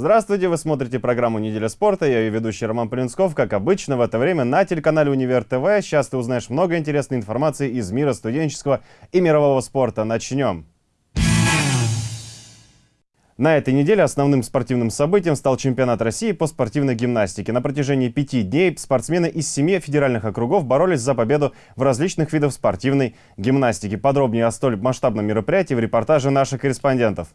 Здравствуйте, вы смотрите программу «Неделя спорта». Я ее ведущий Роман Полинсков. Как обычно, в это время на телеканале «Универ ТВ». Сейчас ты узнаешь много интересной информации из мира студенческого и мирового спорта. Начнем. На этой неделе основным спортивным событием стал чемпионат России по спортивной гимнастике. На протяжении пяти дней спортсмены из семи федеральных округов боролись за победу в различных видах спортивной гимнастики. Подробнее о столь масштабном мероприятии в репортаже наших корреспондентов.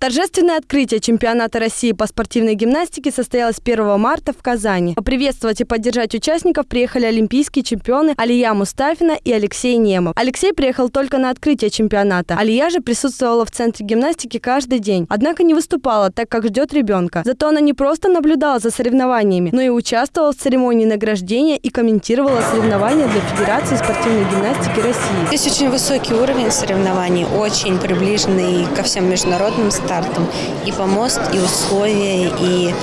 Торжественное открытие чемпионата России по спортивной гимнастике состоялось 1 марта в Казани. Поприветствовать и поддержать участников приехали олимпийские чемпионы Алия Мустафина и Алексей Немов. Алексей приехал только на открытие чемпионата. Алия же присутствовала в центре гимнастики каждый день. Однако не выступала, так как ждет ребенка. Зато она не просто наблюдала за соревнованиями, но и участвовала в церемонии награждения и комментировала соревнования для Федерации спортивной гимнастики России. Здесь очень высокий уровень соревнований, очень приближенный ко всем международным стартом. И помост, и условия, и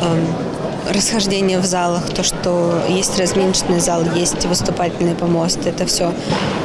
э, расхождение в залах, то, что есть разминочный зал, есть выступательный помост, это все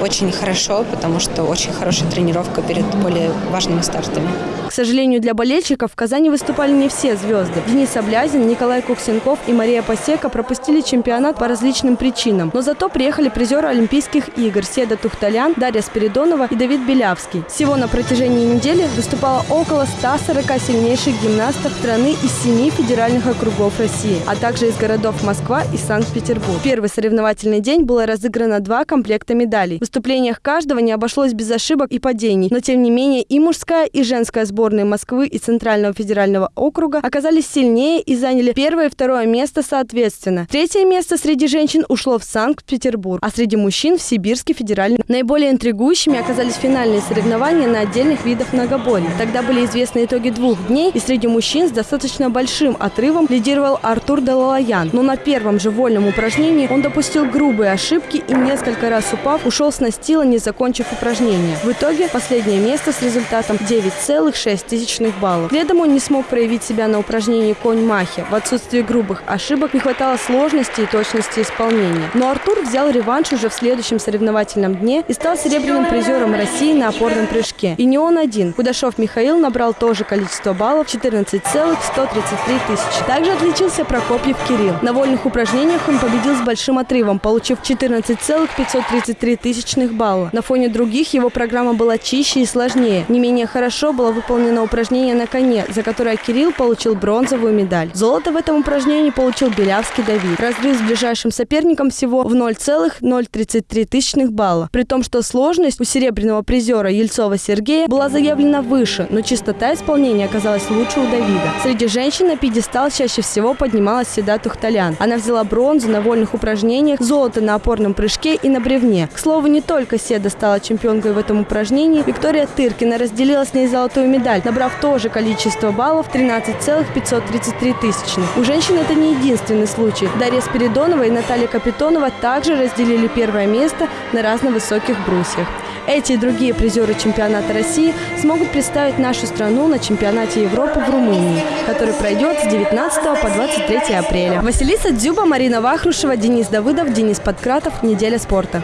очень хорошо, потому что очень хорошая тренировка перед более важными стартами. К сожалению, для болельщиков в Казани выступали не все звезды. Денис Облязин, Николай Куксенков и Мария Посека пропустили чемпионат по различным причинам. Но зато приехали призеры Олимпийских игр Седа Тухталян, Дарья Спиридонова и Давид Белявский. Всего на протяжении недели выступало около 140 сильнейших гимнастов страны из семи федеральных округов России, а также из городов Москва и Санкт-Петербург. Первый соревновательный день было разыграно два комплекта медалей. В выступлениях каждого не обошлось без ошибок и падений, но тем не менее и мужская, и женская сборная сборные Москвы и Центрального федерального округа оказались сильнее и заняли первое и второе место соответственно. Третье место среди женщин ушло в Санкт-Петербург, а среди мужчин в Сибирский федеральный. Наиболее интригующими оказались финальные соревнования на отдельных видах многоборья. Тогда были известны итоги двух дней, и среди мужчин с достаточно большим отрывом лидировал Артур Далалаян. Но на первом же вольном упражнении он допустил грубые ошибки и несколько раз упав, ушел с настила, не закончив упражнение. В итоге последнее место с результатом 9,6 6 тысячных баллов. Следом он не смог проявить себя на упражнении конь-махи. В отсутствии грубых ошибок не хватало сложности и точности исполнения. Но Артур взял реванш уже в следующем соревновательном дне и стал серебряным призером России на опорном прыжке. И не он один. Кудашов Михаил набрал тоже количество баллов 14,133 тысячи. Также отличился Прокопьев Кирилл. На вольных упражнениях он победил с большим отрывом, получив 14,533 тысячных балла. На фоне других его программа была чище и сложнее. Не менее хорошо было выполнено выполнено упражнение на коне, за которое Кирилл получил бронзовую медаль. Золото в этом упражнении получил Белявский Давид. Разрыв с ближайшим соперником всего в 0,033 тысячных балла. При том, что сложность у серебряного призера Ельцова Сергея была заявлена выше, но чистота исполнения оказалась лучше у Давида. Среди женщин на пьедестал чаще всего поднималась Седа Тухталян. Она взяла бронзу на вольных упражнениях, золото на опорном прыжке и на бревне. К слову, не только Седа стала чемпионкой в этом упражнении, Виктория Тыркина разделила с ней золотую медаль медаль, набрав то же количество баллов 13,533 тысячных. У женщин это не единственный случай. Дарья Спиридонова и Наталья Капитонова также разделили первое место на разновысоких брусьях. Эти и другие призеры чемпионата России смогут представить нашу страну на чемпионате Европы в Румынии, который пройдет с 19 по 23 апреля. Василиса Дзюба, Марина Вахрушева, Денис Давыдов, Денис Подкратов. Неделя спорта.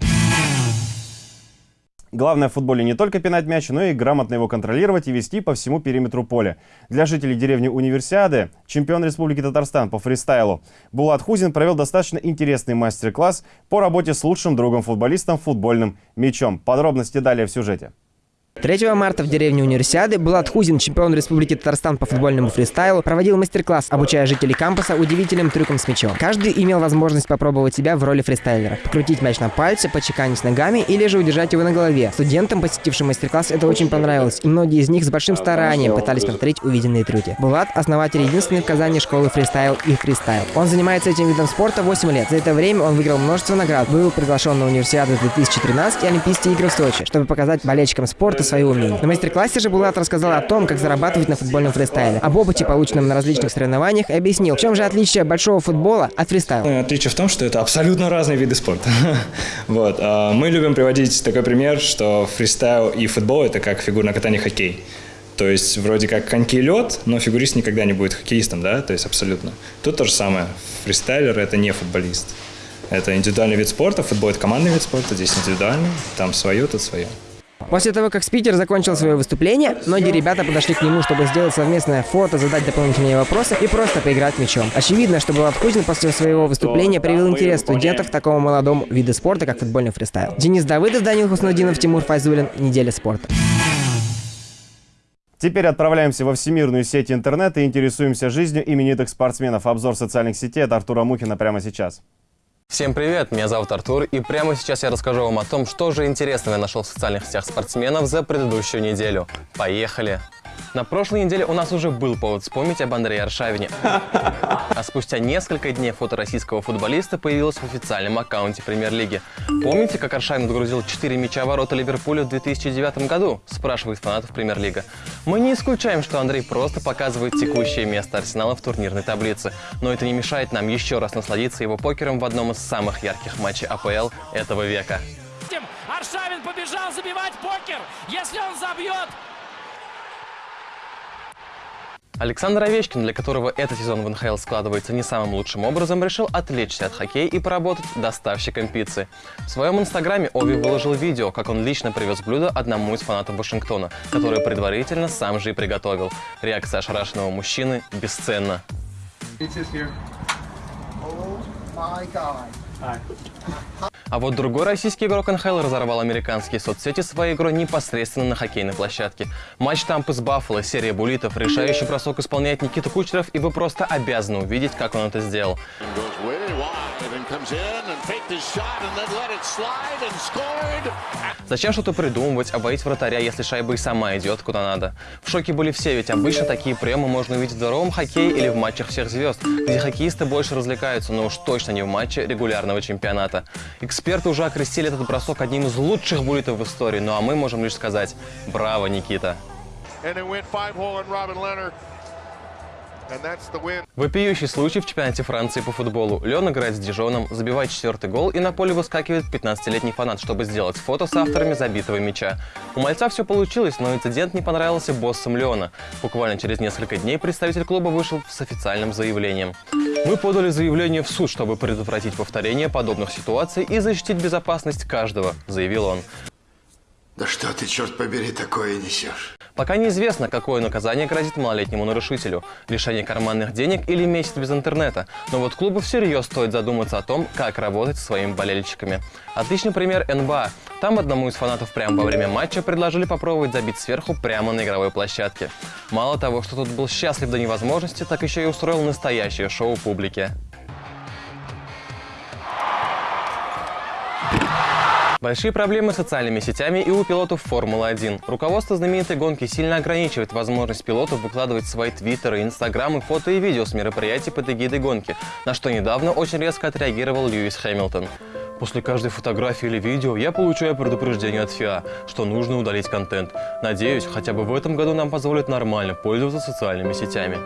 Главное в футболе не только пинать мяч, но и грамотно его контролировать и вести по всему периметру поля. Для жителей деревни Универсиады чемпион Республики Татарстан по фристайлу Булат Хузин провел достаточно интересный мастер-класс по работе с лучшим другом-футболистом футбольным мячом. Подробности далее в сюжете. 3 марта в деревне Универсиады Булат Хузин, чемпион Республики Татарстан по футбольному фристайлу, проводил мастер-класс, обучая жителей кампуса удивительным трюкам с мячом. Каждый имел возможность попробовать себя в роли фристайлера. Покрутить мяч на пальце, почеканить ногами или же удержать его на голове. Студентам, посетившим мастер-класс, это очень понравилось, и многие из них с большим старанием пытались повторить увиденные трюки. Булат – основатель единственной в Казани школы фристайл и фристайл. Он занимается этим видом спорта 8 лет. За это время он выиграл множество наград, был приглашен на Универсиаду 2013 и Олимпийские игры в Сочи, чтобы показать болельщикам спорта свои умения. На мастер-классе же Булат рассказал о том, как зарабатывать на футбольном фристайле, об опыте, полученном на различных соревнованиях, и объяснил, в чем же отличие большого футбола от фристайла. Ну, отличие в том, что это абсолютно разные виды спорта. вот. А, мы любим приводить такой пример, что фристайл и футбол – это как фигурное катание хоккей. То есть вроде как коньки и лед, но фигурист никогда не будет хоккеистом, да, то есть абсолютно. Тут то же самое. Фристайлер – это не футболист. Это индивидуальный вид спорта, футбол – это командный вид спорта, здесь индивидуальный, там свое, тут свое. После того, как спикер закончил свое выступление, многие ребята подошли к нему, чтобы сделать совместное фото, задать дополнительные вопросы и просто поиграть мячом. Очевидно, что Булат Хузин после своего выступления привел интерес студентов к такому молодому виду спорта, как футбольный фристайл. Денис Давыдов, Данил Хуснудинов, Тимур Файзулин. Неделя спорта. Теперь отправляемся во всемирную сеть интернета и интересуемся жизнью именитых спортсменов. Обзор социальных сетей от Артура Мухина прямо сейчас. Всем привет, меня зовут Артур, и прямо сейчас я расскажу вам о том, что же интересного я нашел в социальных сетях спортсменов за предыдущую неделю. Поехали! На прошлой неделе у нас уже был повод вспомнить об Андрее Аршавине. А спустя несколько дней фото российского футболиста появилось в официальном аккаунте Премьер-лиги. Помните, как Аршавин отгрузил 4 мяча ворота Ливерпуля в 2009 году? Спрашивает фанатов Премьер-лига. Мы не исключаем, что Андрей просто показывает текущее место Арсенала в турнирной таблице. Но это не мешает нам еще раз насладиться его покером в одном из самых ярких матчей АПЛ этого века. Аршавин побежал забивать покер. Если он забьет, Александр Овечкин, для которого этот сезон в НХЛ складывается не самым лучшим образом, решил отвлечься от хоккея и поработать доставщиком пиццы. В своем инстаграме Ови выложил видео, как он лично привез блюдо одному из фанатов Вашингтона, которое предварительно сам же и приготовил. Реакция ошарашенного мужчины бесценна. А вот другой российский игрок НХЛ разорвал американские соцсети своей игрой непосредственно на хоккейной площадке. Матч Тампы с Баффало, серия буллитов, решающий бросок исполняет Никита Кучеров, и вы просто обязаны увидеть, как он это сделал. Зачем что-то придумывать, обоить вратаря, если шайба и сама идет куда надо? В шоке были все, ведь обычно такие приемы можно увидеть в здоровом хоккее или в матчах всех звезд, где хоккеисты больше развлекаются, но уж точно не в матче регулярного чемпионата. Эксперты уже окрестили этот бросок одним из лучших буллитов в истории, ну а мы можем лишь сказать «Браво, Никита!». Вопиющий случай в чемпионате Франции по футболу. Леон играет с Дижоном, забивает четвертый гол и на поле выскакивает 15-летний фанат, чтобы сделать фото с авторами забитого мяча. У мальца все получилось, но инцидент не понравился боссам Леона. Буквально через несколько дней представитель клуба вышел с официальным заявлением. Мы подали заявление в суд, чтобы предотвратить повторение подобных ситуаций и защитить безопасность каждого, заявил он. Да что ты, черт побери, такое несешь? Пока неизвестно, какое наказание грозит малолетнему нарушителю – лишение карманных денег или месяц без интернета. Но вот клубу всерьез стоит задуматься о том, как работать со своими болельщиками. Отличный пример НБА. Там одному из фанатов прямо во время матча предложили попробовать забить сверху прямо на игровой площадке. Мало того, что тот был счастлив до невозможности, так еще и устроил настоящее шоу публике. Большие проблемы с социальными сетями и у пилотов Формулы-1. Руководство знаменитой гонки сильно ограничивает возможность пилотов выкладывать свои твиттеры, инстаграмы, фото и видео с мероприятий под эгидой гонки, на что недавно очень резко отреагировал Льюис Хэмилтон. После каждой фотографии или видео я получаю предупреждение от ФИА, что нужно удалить контент. Надеюсь, хотя бы в этом году нам позволят нормально пользоваться социальными сетями.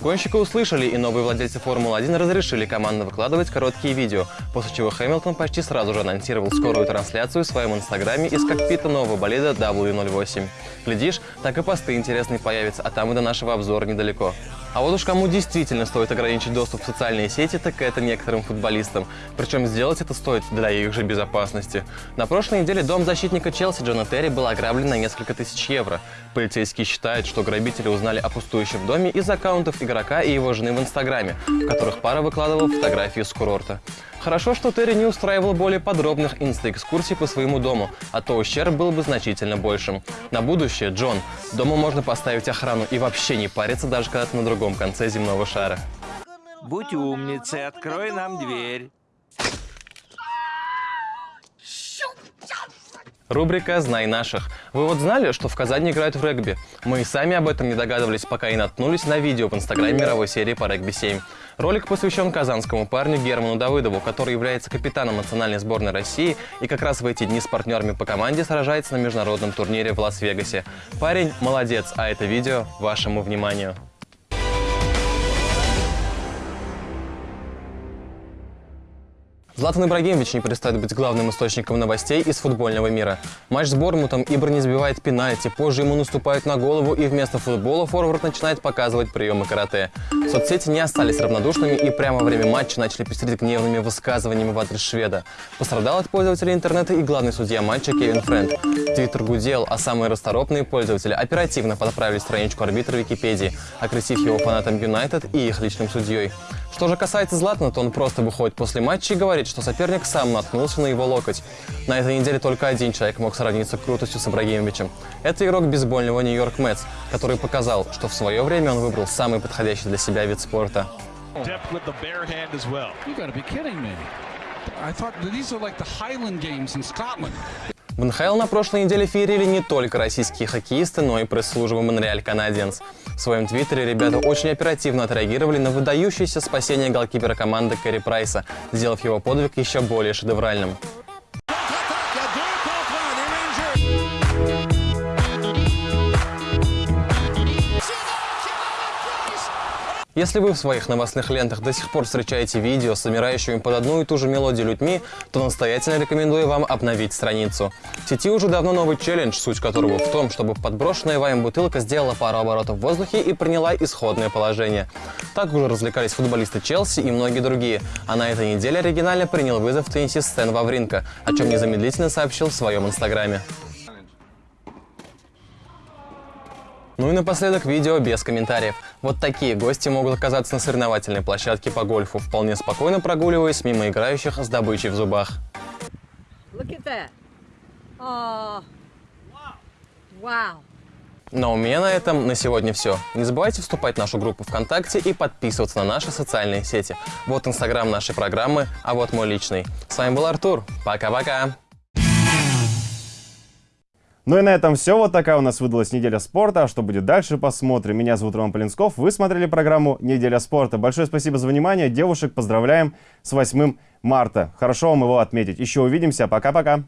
Гонщика услышали, и новые владельцы Формулы-1 разрешили командно выкладывать короткие видео, после чего Хэмилтон почти сразу же анонсировал скорую трансляцию в своем инстаграме из кокпита нового болида W08. Глядишь, так и посты интересные появятся, а там и до нашего обзора недалеко. А вот уж кому действительно стоит ограничить доступ в социальные сети, так это некоторым футболистам. Причем сделать это стоит для их же безопасности. На прошлой неделе дом защитника Челси Джона Терри был ограблен на несколько тысяч евро. Полицейские считают, что грабители узнали о пустующем доме из аккаунтов игрока и его жены в Инстаграме, в которых пара выкладывала фотографии с курорта. Хорошо, что Терри не устраивал более подробных инста-экскурсий по своему дому, а то ущерб был бы значительно большим. На будущее, Джон, дома можно поставить охрану и вообще не париться, даже когда ты на другом конце земного шара. Будь умницей, открой нам дверь. Рубрика «Знай наших». Вы вот знали, что в Казани играют в регби? Мы и сами об этом не догадывались, пока и наткнулись на видео в инстаграме мировой серии по регби-7. Ролик посвящен казанскому парню Герману Давыдову, который является капитаном национальной сборной России и как раз в эти дни с партнерами по команде сражается на международном турнире в Лас-Вегасе. Парень молодец, а это видео вашему вниманию. Златан Ибрагимович не перестает быть главным источником новостей из футбольного мира. Матч с Бормутом Ибр не сбивает пенальти, позже ему наступают на голову и вместо футбола форвард начинает показывать приемы карате. Соцсети не остались равнодушными и прямо во время матча начали пестрить гневными высказываниями в адрес шведа. Пострадал от пользователей интернета и главный судья матча Кевин Френд. Твиттер гудел, а самые расторопные пользователи оперативно подправили страничку арбитра Википедии, окрестив его фанатам Юнайтед и их личным судьей. Что же касается Златана, то он просто выходит после матча и говорит, что соперник сам наткнулся на его локоть. На этой неделе только один человек мог сравниться крутостью с Ибрагимовичем. Это игрок бейсбольного Нью-Йорк Мэтс, который показал, что в свое время он выбрал самый подходящий для себя вид спорта. В НХЛ на прошлой неделе феерили не только российские хоккеисты, но и пресс-служба Монреаль Канадиенс. В своем твиттере ребята очень оперативно отреагировали на выдающееся спасение голкипера команды Кэрри Прайса, сделав его подвиг еще более шедевральным. Если вы в своих новостных лентах до сих пор встречаете видео с замирающими под одну и ту же мелодию людьми, то настоятельно рекомендую вам обновить страницу. В сети уже давно новый челлендж, суть которого в том, чтобы подброшенная вами бутылка сделала пару оборотов в воздухе и приняла исходное положение. Так уже развлекались футболисты Челси и многие другие, а на этой неделе оригинально принял вызов теннисист Стэн Вавринка, о чем незамедлительно сообщил в своем инстаграме. Ну и напоследок видео без комментариев. Вот такие гости могут оказаться на соревновательной площадке по гольфу, вполне спокойно прогуливаясь мимо играющих с добычей в зубах. Wow. Но у меня на этом на сегодня все. Не забывайте вступать в нашу группу ВКонтакте и подписываться на наши социальные сети. Вот инстаграм нашей программы, а вот мой личный. С вами был Артур. Пока-пока. Ну и на этом все. Вот такая у нас выдалась неделя спорта. А что будет дальше, посмотрим. Меня зовут Роман Полинсков. Вы смотрели программу «Неделя спорта». Большое спасибо за внимание. Девушек поздравляем с 8 марта. Хорошо вам его отметить. Еще увидимся. Пока-пока.